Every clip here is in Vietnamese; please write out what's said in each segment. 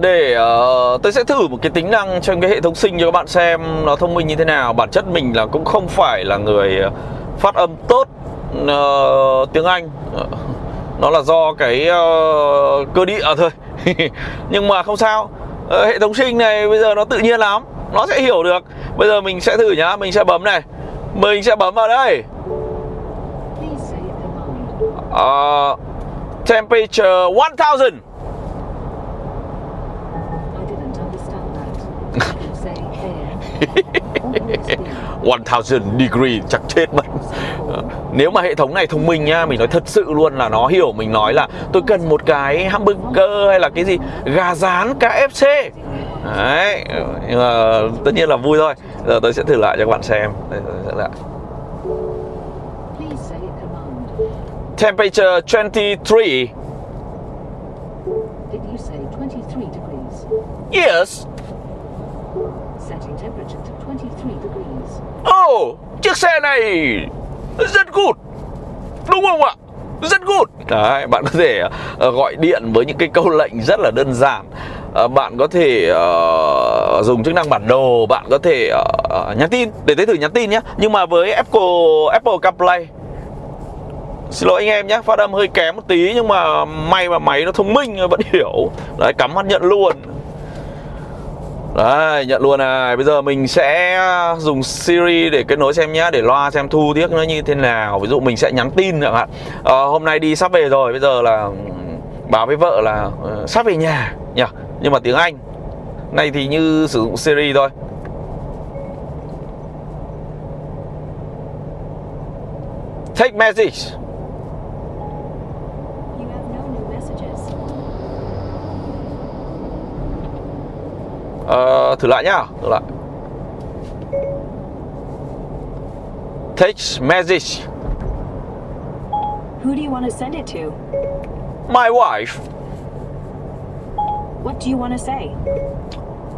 để uh, tôi sẽ thử một cái tính năng trong cái hệ thống sinh cho các bạn xem nó thông minh như thế nào. Bản chất mình là cũng không phải là người phát âm tốt uh, tiếng Anh. Nó là do cái uh, cơ địa thôi. Nhưng mà không sao. Uh, hệ thống sinh này bây giờ nó tự nhiên lắm. Nó sẽ hiểu được. Bây giờ mình sẽ thử nhá. Mình sẽ bấm này. Mình sẽ bấm vào đây. Uh, temperature 1000 1000 degree chắc chết mất. Nếu mà hệ thống này thông minh nhá Mình nói thật sự luôn là nó hiểu Mình nói là tôi cần một cái hamburger Hay là cái gì gà rán KFC Đấy Nhưng mà tất nhiên là vui thôi. Giờ tôi sẽ thử lại cho các bạn xem. Đây, tôi sẽ lại. Temperature 23 Did you say 23 degrees? Yes Oh, chiếc xe này rất good. Đúng không ạ? Rất good. Đấy, bạn có thể uh, gọi điện với những cái câu lệnh rất là đơn giản. Uh, Bạn có thể uh, dùng chức năng bản đồ Bạn có thể uh, nhắn tin Để tới thử nhắn tin nhé Nhưng mà với Apple Apple CarPlay Xin lỗi anh em nhé, phát âm hơi kém một tí Nhưng mà may mà máy nó thông minh vẫn hiểu. Đấy, cắm mắt nhận luôn. Đấy, nhận luôn này. Bây giờ mình sẽ dùng Siri để kết nối xem nhé Để loa xem thu tiếc nó như thế nào. Ví dụ mình sẽ nhắn tin chẳng hạn. À, Hôm nay đi sắp về rồi Bây giờ là ừ, báo với vợ là uh, sắp về nhà nhỉ? Nhưng mà tiếng Anh Này thì như sử dụng Siri thôi. Take message. Ờ, thử lại nhá thử lại text message Who do you want to send it to? my wife What do you want to say?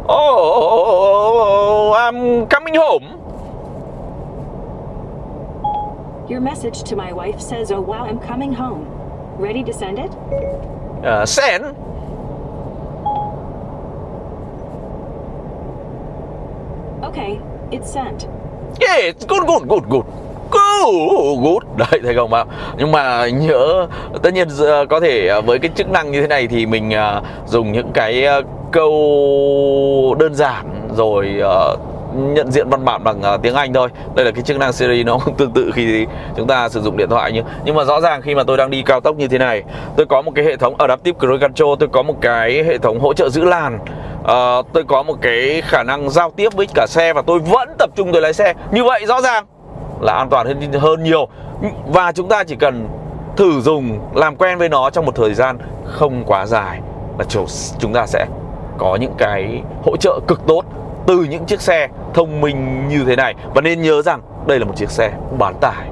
oh I'm coming home Your message to my wife says, Oh wow, I'm coming home. Ready to send it? uh, send Okay, it's sent. yeah good good good good. Good đấy thấy không ạ? Nhưng mà nhớ tất nhiên ờ, có thể ờ, với cái chức năng như thế này thì mình ờ, dùng những cái câu đơn giản rồi nhận diện văn bản bằng tiếng Anh thôi. Đây là cái chức năng Siri nó cũng tương tự khi chúng ta sử dụng điện thoại nhưng nhưng mà rõ ràng khi mà tôi đang đi cao tốc như thế này tôi có một cái hệ thống Adaptive Cruise Control tôi có một cái hệ thống hỗ trợ giữ làn uh, tôi có một cái khả năng giao tiếp với cả xe và tôi vẫn tập trung tôi lái xe. Như vậy rõ ràng là an toàn hơn hơn nhiều. Và chúng ta chỉ cần thử dùng làm quen với nó trong một thời gian không quá dài là chúng ta sẽ có những cái hỗ trợ cực tốt từ những chiếc xe thông minh như thế này. Và nên nhớ rằng đây là một chiếc xe bán tải.